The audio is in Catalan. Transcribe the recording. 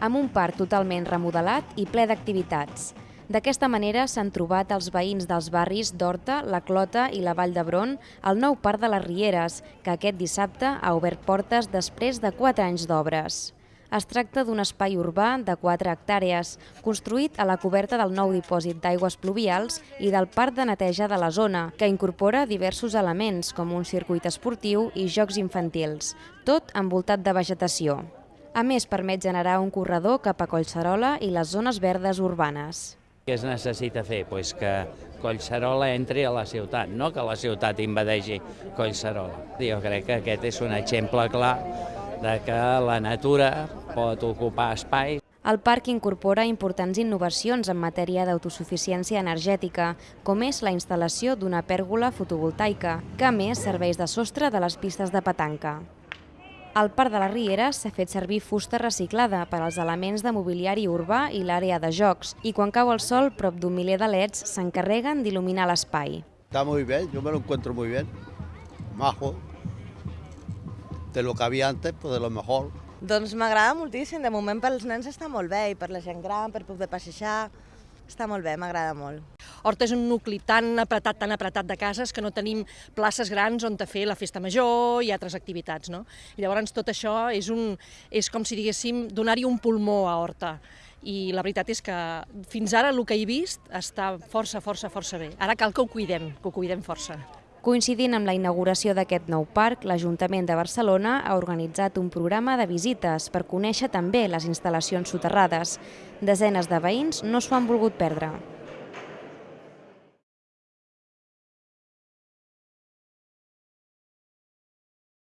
amb un parc totalment remodelat i ple d'activitats. D'aquesta manera s'han trobat els veïns dels barris d'Horta, la Clota i la Vall d'Hebron el nou parc de les Rieres, que aquest dissabte ha obert portes després de 4 anys d'obres. Es tracta d'un espai urbà de 4 hectàrees, construït a la coberta del nou dipòsit d'aigües pluvials i del parc de neteja de la zona, que incorpora diversos elements, com un circuit esportiu i jocs infantils, tot envoltat de vegetació. A més, permet generar un corredor cap a Collserola i les zones verdes urbanes. Què es necessita fer? Pues que Collserola entri a la ciutat, no que la ciutat invadeixi Collserola. Jo crec que aquest és un exemple clar de que la natura pot ocupar espai. El parc incorpora importants innovacions en matèria d'autosuficiència energètica, com és la instal·lació d'una pèrgola fotovoltaica, que a més serveix de sostre de les pistes de petanca. Al Parc de la Riera s'ha fet servir fusta reciclada per als elements de mobiliari urbà i l'àrea de jocs, i quan cau el sol, prop d'un miler de leds s'encarreguen d'il·luminar l'espai. Está muy bien, yo me lo encuentro muy bien. Majo. De lo que había antes, pues de lo mejor. Doncs m'agrada moltíssim, de moment pels nens està molt bé i per la gent gran, per poder passejar, està molt bé, m'agrada molt. Horta és un nucli tan apretat, tan apretat de cases que no tenim places grans on fer la festa major i altres activitats, no? I llavors tot això és, un, és com si diguéssim donar-hi un pulmó a Horta i la veritat és que fins ara el que he vist està força, força, força bé. Ara cal que ho cuidem, que ho cuidem força. Coincidint amb la inauguració d'aquest nou parc, l'Ajuntament de Barcelona ha organitzat un programa de visites per conèixer també les instal·lacions soterrades. Desenes de veïns no s'ho han volgut perdre.